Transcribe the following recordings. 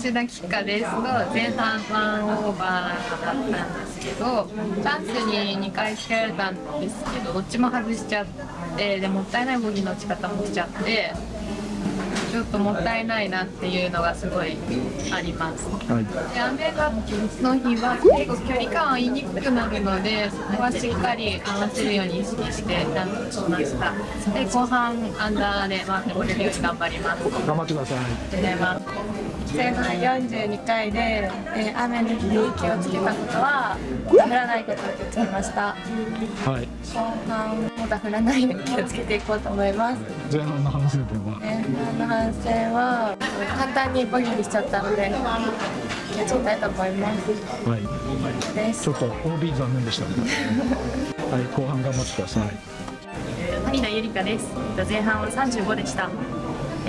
藤田菊花です。と前半ワンオーバーだったんですけどチャンスに2回つけられたんですけどどっちも外しちゃってでもったいないボギーの打ち方もしちゃってちょっともったいないなっていうのがすごいあります。はい。で雨がの日は結構距離感合いにくくなるのでそこはしっかり合わせるように意識してダウンしました。で後半アンダーで回ってこれるように頑張ります。頑張ってください。ございます前半42回で、えー雨の日に気をつけたことは降らないことを気をつけました。はい。後半また降らないように気をつけていこうと思います。前半の反省点は？前半の反省は簡単にボギーにしちゃったので気をつけたいと思います。はい。です。ちょっと OB 残念でしたね。はい後半頑張ってください。谷田ゆりかです。えっと前半は35でした。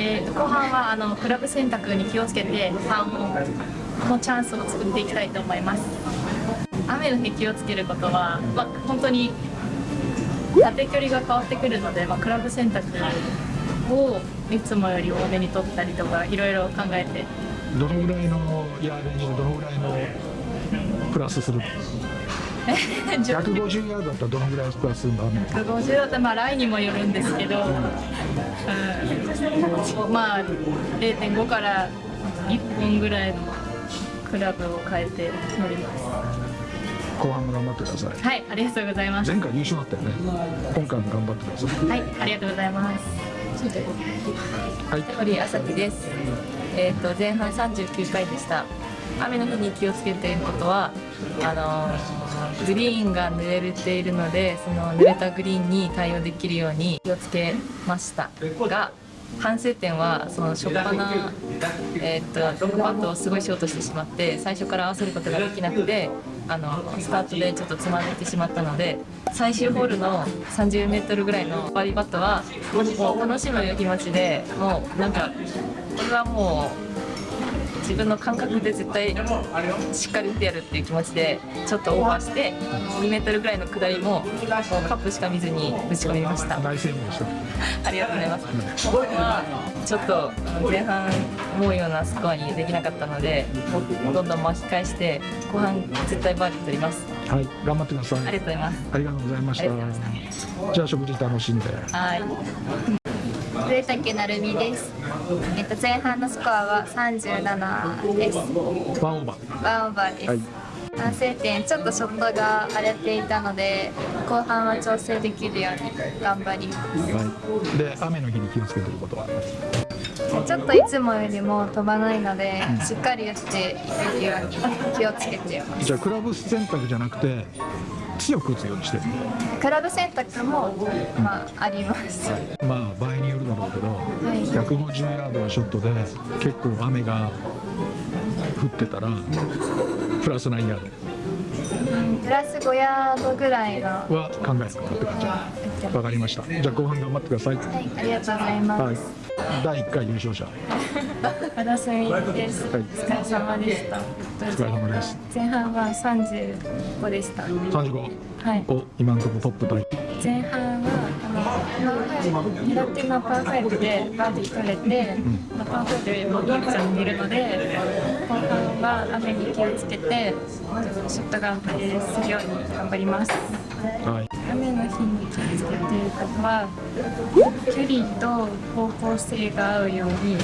えー後半はあのクラブ選択に気をつけてパンのチャンスを作っていきたいと思います。雨の日気をつけることは、まあ、本当に縦距離が変わってくるので、まあ、クラブ選択をいつもより多めに取ったりとかいろいろ考えてどのぐらいのヤーデにどのぐらいのプラスする 150ヤードだったらどのぐらいプラスするんの150だったらまあラインにもよるんですけど、うん、まあ0.5から1本ぐらいのクラブを変えて乗ります。後半も頑張ってください。はいありがとうございます。前回優勝だったよね今回も頑張ってくださいはいありがとうございます。はい。堀朝日です。えっ、と前半39回でした。雨の日に気をつけていることはあのグリーンが濡れているのでその濡れたグリーンに対応できるように気をつけました。が反省点はその初っ端えー、とロングパットをすごいショートしてしまって最初から合わせることができなくてあのスタートでちょっとつまずいてしまったので最終ホールの 30m ぐらいのバーディーパットはもう楽しむ気持ちでもうなんかこれはもう自分の感覚で絶対しっかり打ってやるっていう気持ちでちょっとオーバーして2メートルぐらいの下りもカップしか見ずに打ち込みました。大成功でした。ありがとうございます。ここはちょっと前半思うようなスコアにできなかったのでどんどん巻き返して後半絶対バーディー取ります。はい頑張ってください。ありがとうございます。ありがとうございました。じゃあ食事楽しんで。はい上竹成美です。えっと前半のスコアは37です。ワンオーバー。ワンオーバーです、はい。反省点ちょっとショットが荒れていたので後半は調整できるように頑張ります。はい。で雨の日に気をつけてることはちょっといつもよりも飛ばないので、しっかり打っていけるように気をつけてます。じゃあクラブ選択じゃなくて強く打つようにしてる。クラブ選択も、まあ、あります。まあ場合によるだろうけど、い。150ヤードのショットで結構雨が降ってたらプラス何ヤープラス5ヤードぐらいの。は考えるか？なって感じ。わかりました。じゃあ後半頑張ってください。い。ありがとうございます、はい。第1回優勝者。和田すみです、はい。お疲れ様でした。お疲れ様です。前半は35でした。35はい。お今のところトップタイ。前半はあのパー5狙ってのパー5でバーディー取れて、まあパー5よりもいいちゃっているので後半は雨に気をつけてショット頑張りするように頑張ります。はい。雨の日に気をつけていることは距離と方向性が合うように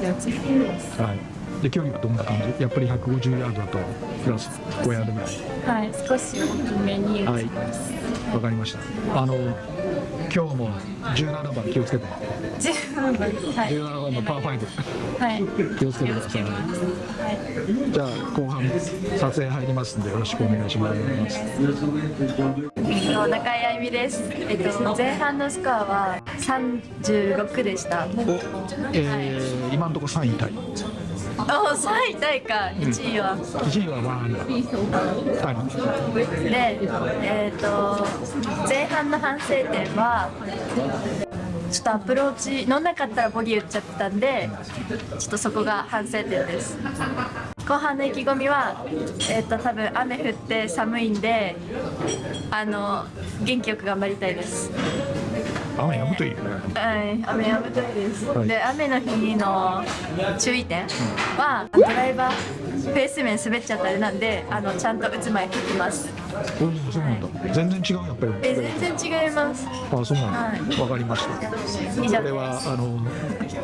気をつけています。はいで距離はどんな感じ？やっぱり150ヤードだとプラス5ヤードぐらい。はい少し大きめに打ちます、わかりました。あの今日も17番気をつけて。十分はい。17番のパー5はい。気をつけてください。はいじゃあ後半撮影入りますんでよろしくお願いします。中井あゆみです、えっと、前半のスコアは36でした。えー、今のところ3位タイお3位タイか1位は、1位はワンで、えっと前半の反省点はちょっとアプローチ乗んなかったらボギー打っちゃったんでちょっとそこが反省点です後半の意気込みは、えっと多分雨降って寒いんであの元気よく頑張りたいです雨やむといいよね。はい、雨やむといいです。はい。で、雨の日の注意点は、ドライバー、フェース面滑っちゃったりなんで、あのちゃんと打つ前に拭きます。そうなんだ。全然違うやっぱり。え、全然違います。あそうなんだ。はわかりました。以上これはあの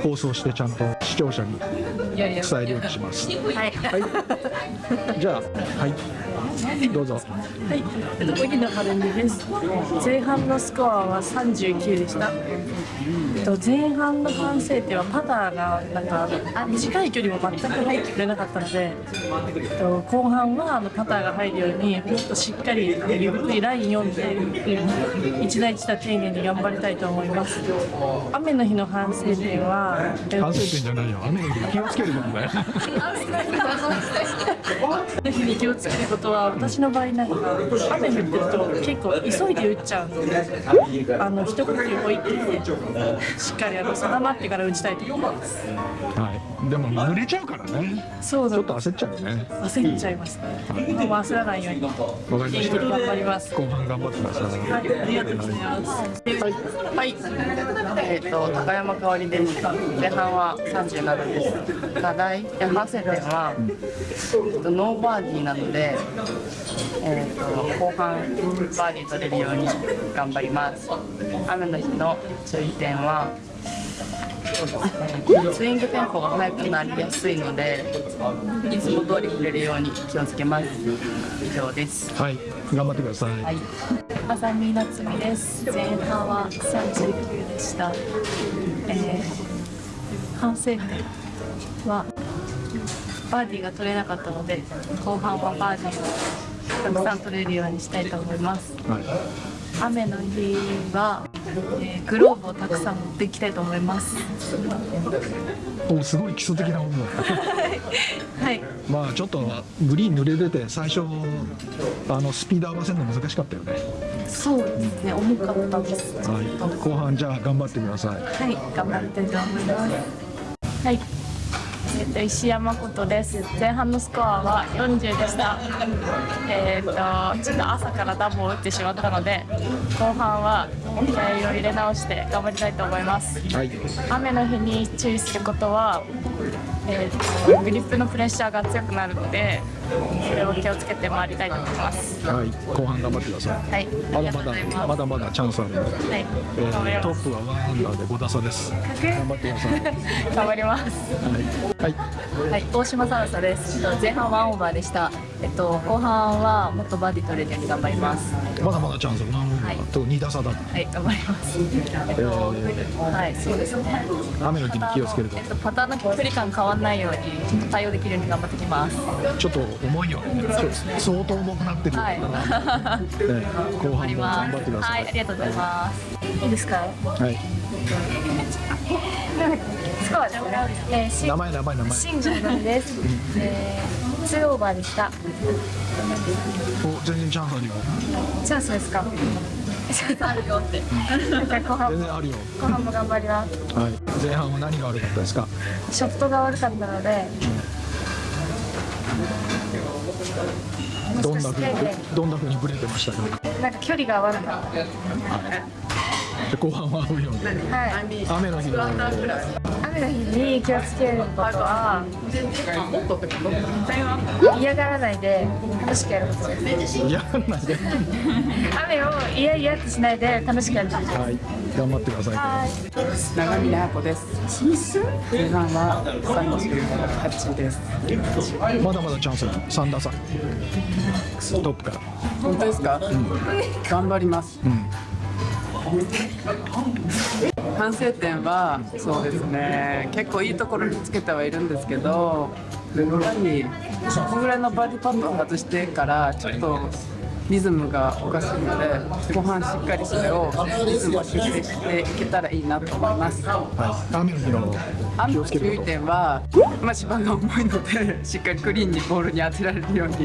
放送してちゃんと視聴者に伝えるようにします。はい。はい。じゃあはいどうぞはい、えっと、荻野晴美です。前半のスコアは39でした。えっと、前半の反省点はパターがなんかあ短い距離も全く入ってくれなかったので、えっと、後半はあのパターが入るようにもっとしっかりゆっくりライン読んで一打一打丁寧に頑張りたいと思います。雨の日の反省点は、えっと反省点じゃないよ 雨の日に気をつけることだよ雨の日に気をつけることは私の場合なんか雨降ってると結構急いで打っちゃうのであの一呼吸置いてしっかりあの定まってから打ちたいと思います。でも濡れちゃうからねそうだちょっと焦っちゃうよね焦っちゃいますねもう焦らないようにわかりました頑張ります後半頑張ってくださいはいありがとうございますはい、えっ、と高山香織です。前半は37です。課題や反省点は、えっとノーバーディーなので、えっ、と後半バーディー取れるように頑張ります。雨の日の注意点は。えースイングテンポが速くなりやすいのでいつも通り振れるように気をつけます以上ですはい頑張ってください、はい浅見夏美です。前半は39でした。えー、反省点はバーディーが取れなかったので、後半はバーディーをたくさん取れるようにしたいと思います。はい雨の日は、えーグローブをたくさん持っていきたいと思います。おすごい基礎的なものだったはい。まあちょっとグリーン濡れてて最初あのスピード合わせるの難しかったよねそうですね。重かったです。はい後半じゃあ頑張ってくださいはい。頑張りたいと思います。はい。えっと石山琴です。前半のスコアは40でした。えっとちょっと朝からダボを打ってしまったので、後半は気合を入れ直して頑張りたいと思います。はい雨の日に注意することは、えーとグリップのプレッシャーが強くなるのでそれを気をつけて回りたいと思います。はい後半頑張ってくださいはい、まだま。だまだまだチャンスあるんで、はい、えー、ト。ップは1アンダーで5打差です頑張ってください頑張ります。はい、はい、はい、大島ささです。えっと前半ワンオーバーでした。えっと後半はもっとバーディー取れるように頑張ります。まだまだチャンス1アンダはいーと2打差だ、はい、頑張ります。えっとはい、そうですね。雨の日に気をつけるとえっとパターンの距離感変わらないように対応できるように頑張ってきます。ちょっと重いよ相当重くなってるはい。ね後半も頑。張ってくださはいい、ありがとうございます。いいですか？はい。えー、し名前名前名前新庄さんです。えー、ツーオーバーでした。お全然チャンスあるよチャンスですか？チャンスあるよって。じゃあ後半全然あるよ後半も頑張ります。はい前半は何が悪かったですか？ショットが悪かったので、どんなふうにどんなふうにブレてましたか？なんか距離が悪かった。で後半は合うようにはい。雨の日の雨の日に気をつける。ことは。嫌がらないで。楽しくやることです。嫌がらないで雨を嫌々ってしないで楽しくやる。ことです。はい。頑張ってください。はい。長峰彩子です。前半は38です。まだまだチャンスある3打差トップから。本当ですか、頑張ります、反省点はそうですね。結構いいところにつけてはいるんですけどやはりそこぐらいのバーディーパットを外してからちょっとリズムがおかしいので後半しっかりそれをリズムを修正していけたらいいなと思います。はい。雨の日の注意点は、まあ、芝が重いのでしっかりクリーンにボールに当てられるように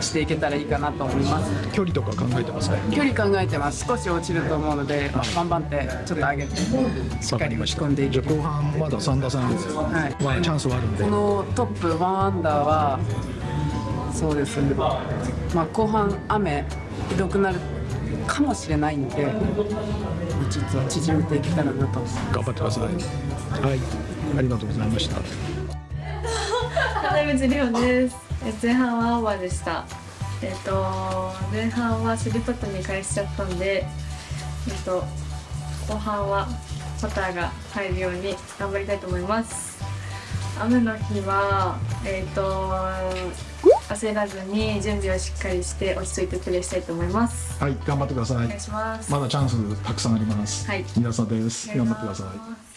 していけたらいいかなと思います。距離とか考えてますね距離考えてます。少し落ちると思うので、まあ、バンバンってちょっと上げてしっかり打ち込んでいくじゃあ後半まだ3打差なんですよ、はい。まあチャンスはあるんで。このトップ1アンダーはそうです。ね、まあ、後半雨ひどくなるかもしれないんでちょっと縮めていけたらなと。頑張ってください。はい。ありがとうございました。金光亮です。え前半はオーバーでした。えっ、と前半はスリーパットに返しちゃったんで、えっ、と後半はパターが入るように頑張りたいと思います。雨の日はえっ、と焦らずに準備をしっかりして落ち着いてプレーしたいと思います。はい頑張ってくださいお願いします。まだチャンスたくさんあります、はい皆さんです頑張ってください